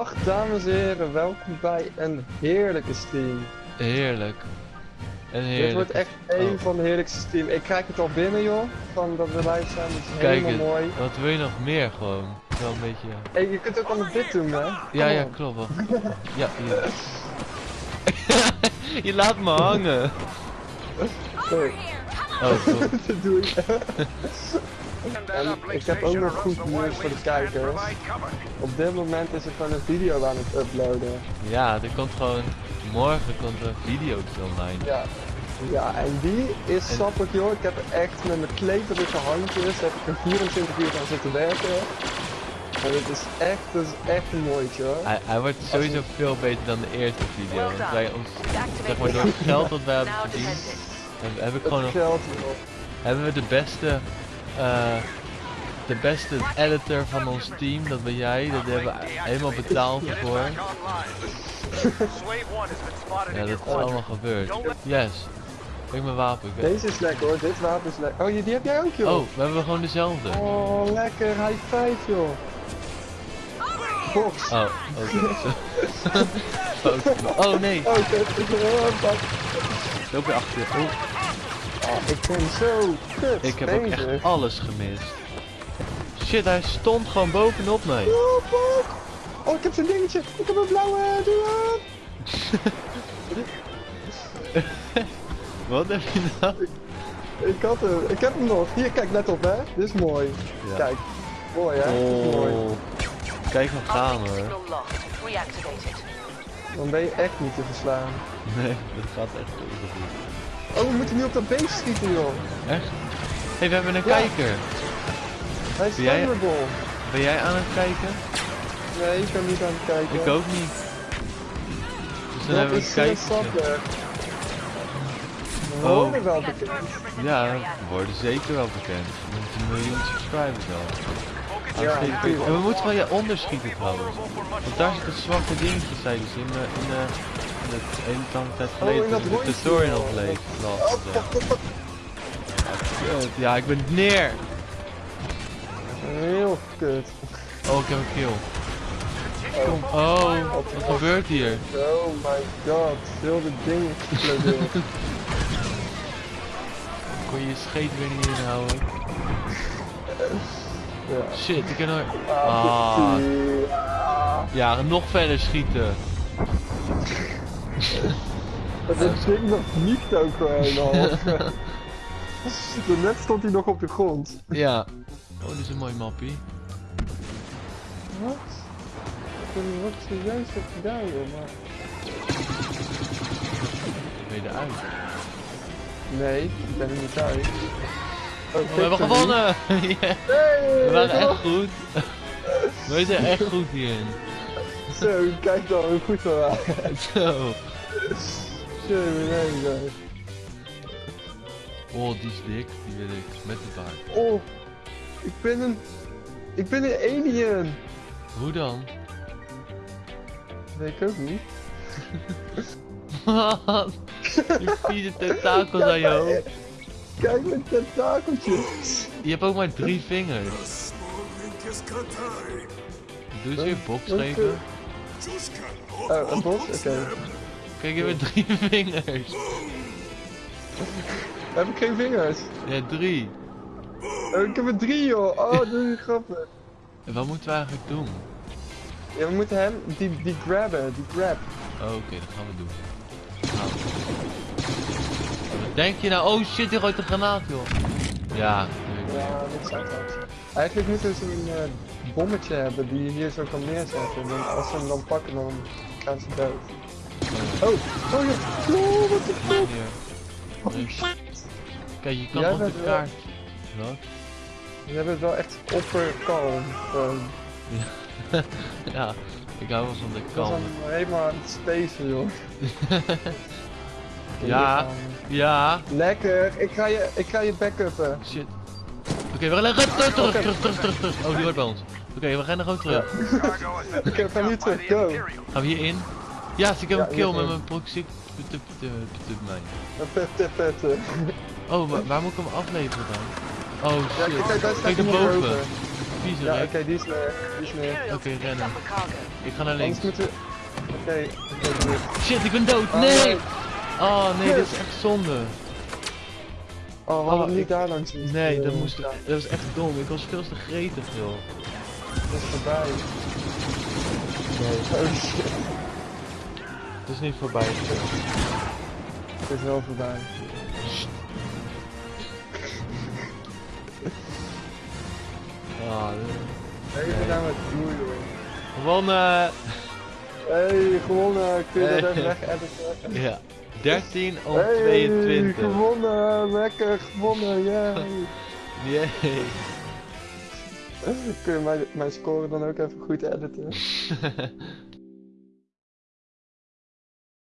Dag dames en heren, welkom bij een heerlijke stream. Heerlijk. Dit wordt echt één Oh. van de heerlijkste stream. Ik krijg het al binnen joh, van dat we live zijn, dat is Kijk helemaal het. mooi. Wat wil je nog meer gewoon? Wel een beetje. Hey, je kunt ook allemaal dit doen hè? Ja, Kom ja, op. klopt wel. Ja, hier. je laat me hangen. Sorry, Oh, dat doe ik. En ik heb ook nog goed nieuws voor de kijkers. Op dit moment is er gewoon een video aan het uploaden. Ja, er komt gewoon. Morgen komt er een video online. Ja. Ja, en die is En- sappig joh. Ik heb echt met mijn kleverige handjes, heb ik er 24 uur aan zitten werken. En het is echt, het is echt een mooitje hoor. Hij, hij wordt sowieso veel beter dan de eerste video. Want wij ons, zeg maar door het geld dat wij hebben verdiend, heb, heb ik gewoon nog, hebben we de beste, eh, de beste editor van ons team, dat ben jij, dat hebben we helemaal betaald ervoor. Ja, dat is allemaal gebeurd. Yes. Kijk mijn wapen. ik Deze is lekker hoor, dit wapen is lekker. Oh, die die heb jij ook joh. Oh, we hebben gewoon dezelfde. Oh, lekker, high five joh. Box. Oh, oké. oh, oh nee, Oh, ik pak. loop weer achter. Oh, Oh, ik ben zo kut ik heb ook echt alles gemist. Shit, hij stond gewoon bovenop mij. Oh, fuck. Oh, ik heb zo'n dingetje. Ik heb een blauwe, doe aan. Wat heb je nou? Ik had hem, ik heb hem nog. Hier, kijk, let op hè. Dit is mooi. Ja. Kijk. Mooi hè, Dit is mooi. Oh, kijk hem gaan hoor. Dan ben je echt niet te verslaan. Nee, dat gaat echt heel goed. Oh, we moeten nu op dat beest schieten joh. Echt? Hé, hey, we hebben een Ja. kijker. Hij is Ben jij-. Ben jij aan het kijken? Nee, ik ben niet aan het kijken. Ik ook niet. Dus dan Dat hebben we een sappig. We Oh. worden wel bekend. Ja, we worden zeker wel bekend. Met een miljoen subscribers al. Ja. En we moeten van je onderschieten trouwens. Want daar zitten zwakke dingetjes, zeiden ze in de, in de, de hele lange tijd geleden. Oh, in dat toen de tutorial joh. bleef. Oh, las, fuck, ja. Ja, ik ben neer. Heel kut. Oh, ik heb een kill. Kom. Oh, wat gebeurt hier? Oh my god, heel de dingen exploderen. Kon je je scheet weer niet inhouden? ja. Shit, ik kan. Ah, Ah, ah. ja, nog verder schieten. Dat ding nog niet ook gewoon al. Net stond hij nog op de grond. Ja. Oh, dit is een mooi mappie. Wat? Ik weet niet wat ik zojuist heb gedaan joh, maar... Ben je eruit? Nee, ik ben er niet uit. Oh, we hebben gewonnen! Hey, we waren echt goed. We zijn echt goed hierin. Zo, kijk dan hoe goed we waren. Zo. Zo, nee, nee. Oh, die is dik. Die wil ik. Met de baard. Oh, ik ben een... Ik ben een alien. Hoe dan? Weet ik ook niet. Wat? Je vieze tentakels aan je hoofd. Kijk met tentakeltjes. Je hebt ook maar drie vingers. Doe eens weer box geven. Oh, een bos? Oké. Kijk, je hebt drie vingers. Heb ik geen vingers? Ja, drie. Oh, ik heb er drie joh. Oh, dat is grappig. En wat moeten we eigenlijk doen? Ja, we moeten hem, die, die grabben, die grab. Oh, Oké, dat gaan we doen. Nou. Wat denk je nou? Oh shit, die gooit een granaat, joh. Ja, Ja, dat zou het Eigenlijk moeten we zo'n eh, bommetje hebben die je hier zo kan neerzetten. En als ze hem dan pakken, dan gaan ze dood. Oh, Oh, ja. Oh, wat de fuck. Dus- Kijk, je kan Jij op de bent wel- kaart. Wat? We hebben het wel echt opperkalm. Gewoon. ja, ik hou wel van de Ik was kalm. dan helemaal aan het spacen, joh. Ja, ja. Lekker, ik ga je, ik ga je backuppen. Shit. Oké, we gaan terug, terug, terug, terug, terug, terug, terug. Oh, die wordt bij ons. Oké, we gaan er ook terug. Oké, we gaan nu terug, go. Gaan we hierin? Ja, ik heb een kill met mijn proxy. Tup, tup, tup, mij. Pet, pet, pet. eh. Oh, wa- waar moet ik hem afleveren dan? Oh shit. kijk, erboven. boven. vieze Ja, oké, die is neer. Die is neer. Oké, rennen. Ik ga naar links. Oké. Shit, ik ben dood. Oh, Nee! Oh nee, dit is echt zonde. Oh, we hadden Oh, niet ik- daar langs moeten, Nee, dat eh, moest. Dat was echt dom. Ik was veel te gretig, joh. Dat is voorbij. Nee, Oh shit, het is niet voorbij. het is wel voorbij. Ah, dit- Nee. gedaan met doei joh. gewonnen! Hey, gewonnen. Kun je dat even weg editen? Ja, 13 om Hey, 22. gewonnen. Lekker, gewonnen. Yay. Yay. Kun je mijn, mijn score dan ook even goed editen?